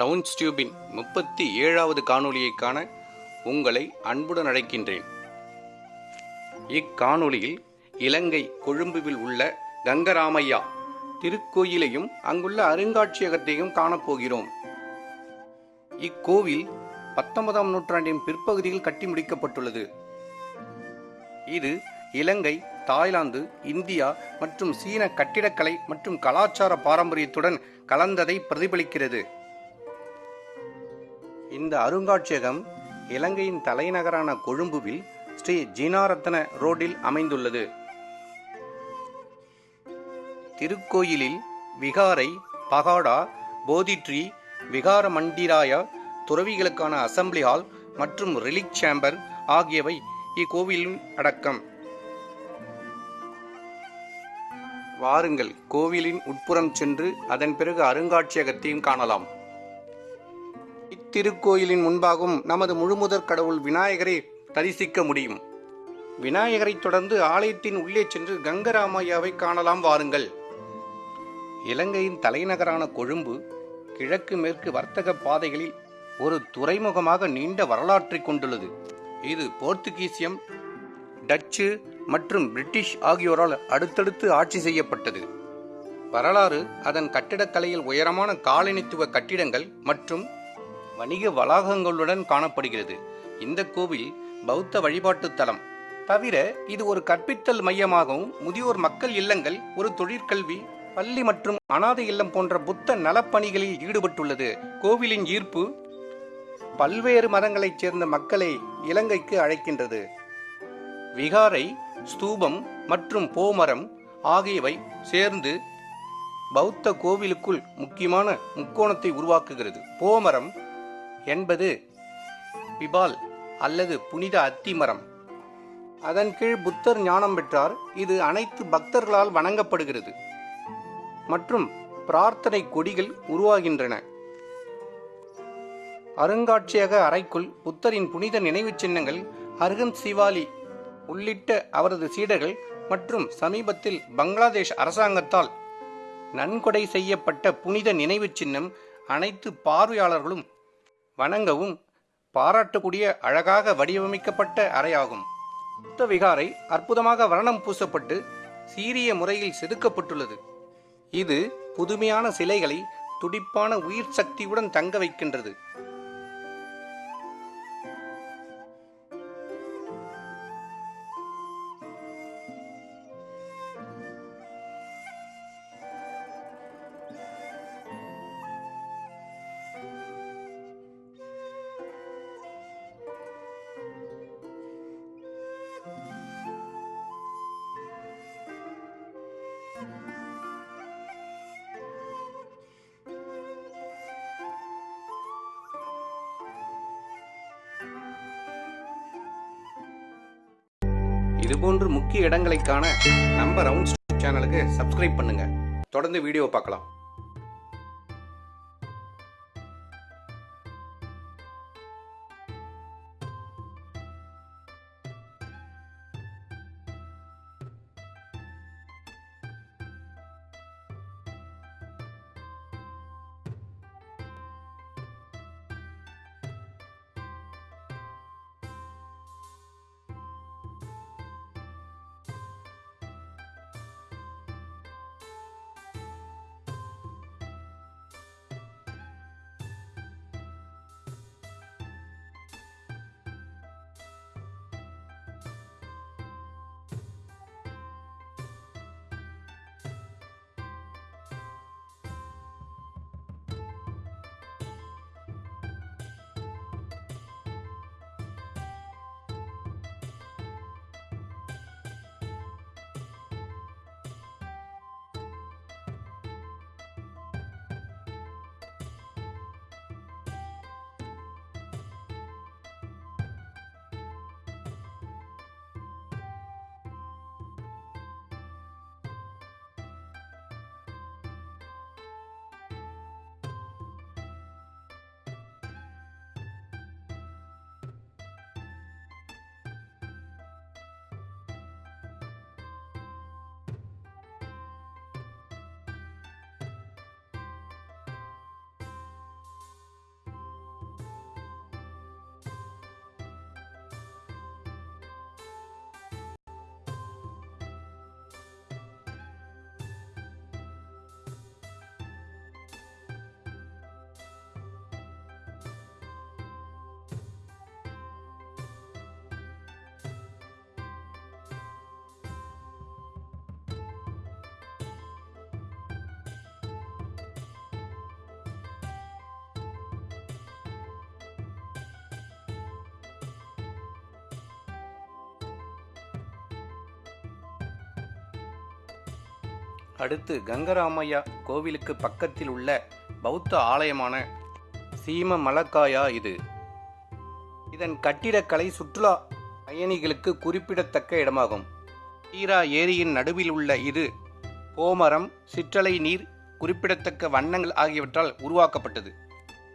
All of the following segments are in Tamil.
ரவுண்ட்ஸ் டியூபின் முப்பத்தி ஏழாவது காணொளியை காண உங்களை அன்புடன் அழைக்கின்றேன். இக்காணொளியில் இலங்கை கொழும்புவில் உள்ள கங்கராமையா திருக்கோயிலையும் அங்குள்ள அருங்காட்சியகத்தையும் காணப்போகிறோம். இக்கோவில் பத்தொன்பதாம் நூற்றாண்டின் பிற்பகுதியில் கட்டி முடிக்கப்பட்டுள்ளது. இது இலங்கை தாய்லாந்து இந்தியா மற்றும் சீன கட்டிடக்கலை மற்றும் கலாச்சார பாரம்பரியத்துடன் கலந்ததை பிரதிபலிக்கிறது. இந்த அருங்காட்சியகம் இலங்கையின் தலைநகரான கொழும்புவில் ஸ்ரீ ஜீனாரத்ன ரோடில் அமைந்துள்ளது. திருக்கோயிலில் விகாரை பகாடா போதிட்ரி விகார மண்டிராய துறவிகளுக்கான அசம்பிளி ஹால் மற்றும் ரிலிக் சேம்பர் ஆகியவை இக்கோவிலும் அடக்கம். வாருங்கள் கோவிலின் உட்புறம் சென்று அதன் பிறகு அருங்காட்சியகத்தையும் காணலாம். திருக்கோயிலின் முன்பாகவும் நமது முழுமுதற் கடவுள் விநாயகரை தரிசிக்க முடியும். விநாயகரை தொடர்ந்து ஆலயத்தின் உள்ளே சென்று கங்கராமையாவை காணலாம் வாருங்கள். இலங்கையின் தலைநகரான கொழும்பு கிழக்கு மேற்கு வர்த்தக பாதைகளில் ஒரு துறைமுகமாக நீண்ட வரலாற்றை கொண்டுள்ளது. இது போர்த்துகீசியம் டச்சு மற்றும் பிரிட்டிஷ் ஆகியோரால் அடுத்தடுத்து ஆட்சி செய்யப்பட்டது. வரலாறு அதன் கட்டிடக்கலையில் உயரமான காலனித்துவ கட்டிடங்கள் மற்றும் வணிக வளாகங்களுடன் காணப்படுகிறது. இந்த கோவில் பௌத்த வழிபாட்டு தலம். தவிர இது ஒரு கற்பித்தல் மையமாகவும் முதியோர் மக்கள் இல்லங்கள் ஒரு தொழிற்கல்வி பள்ளி மற்றும் அனாதை இல்லம் போன்ற புத்த நலப்பணிகளில் ஈடுபட்டுள்ளது. கோவிலின் ஈர்ப்பு பல்வேறு மதங்களைச் சேர்ந்த மக்களை இலங்கைக்கு அழைக்கின்றது. விகாரை ஸ்தூபம் மற்றும் போமரம் ஆகியவை சேர்ந்து பௌத்த கோவிலுக்குள் முக்கியமான முக்கோணத்தை உருவாக்குகிறது. போமரம் என்பது பிபால் அல்லது புனித அத்தி மரம் அதன் கீழ் புத்தர் ஞானம் பெற்றார். இது அனைத்து பக்தர்களால் வணங்கப்படுகிறது. மற்றும் பிரார்த்தனை கொடிகள் உருவாகின்றன. அருங்காட்சியக அறைக்குள் புத்தரின் புனித நினைவுச் சின்னங்கள் அர்ஹன் சிவாலி உள்ளிட்ட அவரது சீடர்கள் மற்றும் சமீபத்தில் பங்களாதேஷ் அரசாங்கத்தால் நன்கொடை செய்யப்பட்ட புனித நினைவுச் சின்னம் அனைத்து பார்வையாளர்களும் வணங்கவும் பாராட்டக்கூடிய அழகாக வடிவமைக்கப்பட்ட அறையாகும். புத்த விகாரை அற்புதமாக வர்ணம் பூசப்பட்டு சீரிய முறையில் செதுக்கப்பட்டுள்ளது. இது புதுமையான சிலைகளை துடிப்பான உயிர் சக்தியுடன் தங்க வைக்கின்றது. இதுபோன்று முக்கிய இடங்களை காண நம்ம ரவுண்ட் சேனலுக்கு சப்ஸ்கிரைப் பண்ணுங்க. தொடர்ந்து வீடியோ பார்க்கலாம். அடுத்து கங்கராமையா கோவிலுக்கு பக்கத்தில் உள்ள பௌத்த ஆலயமான சீம மலக்காயா இது. இதன் கட்டிடக்கலை சுற்றுலா பயணிகளுக்கு குறிப்பிடத்தக்க இடமாகும். ஈரா ஏரியின் நடுவில் உள்ள இது போமரம் சிற்றலை நீர் குறிப்பிடத்தக்க வண்ணங்கள் ஆகியவற்றால் உருவாக்கப்பட்டது.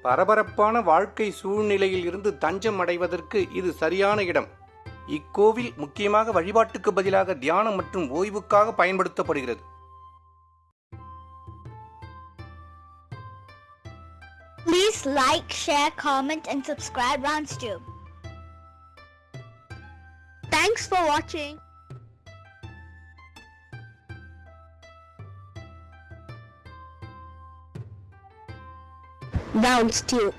பரபரப்பான வாழ்க்கை சூழ்நிலையில் இருந்து தஞ்சம் அடைவதற்கு இது சரியான இடம். இக்கோவில் முக்கியமாக வழிபாட்டுக்கு பதிலாக தியானம் மற்றும் ஓய்வுக்காக பயன்படுத்தப்படுகிறது. Please like, share, comment, and subscribe RoundsTube. Thanks for watching. RoundsTube.